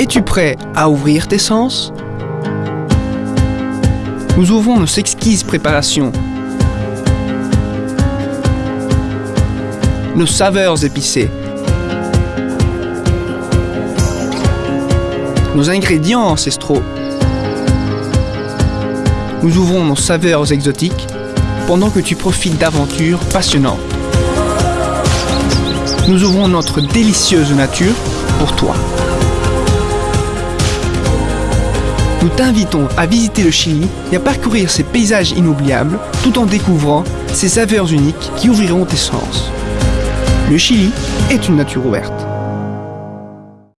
Es-tu prêt à ouvrir tes sens? Nous ouvrons nos exquises préparations. Nos saveurs épicées. Nos ingrédients ancestraux. Nous ouvrons nos saveurs exotiques pendant que tu profites d'aventures passionnantes. Nous ouvrons notre délicieuse nature pour toi. Nous t'invitons à visiter le Chili et à parcourir ses paysages inoubliables tout en découvrant ses saveurs uniques qui ouvriront tes sens. Le Chili est une nature ouverte.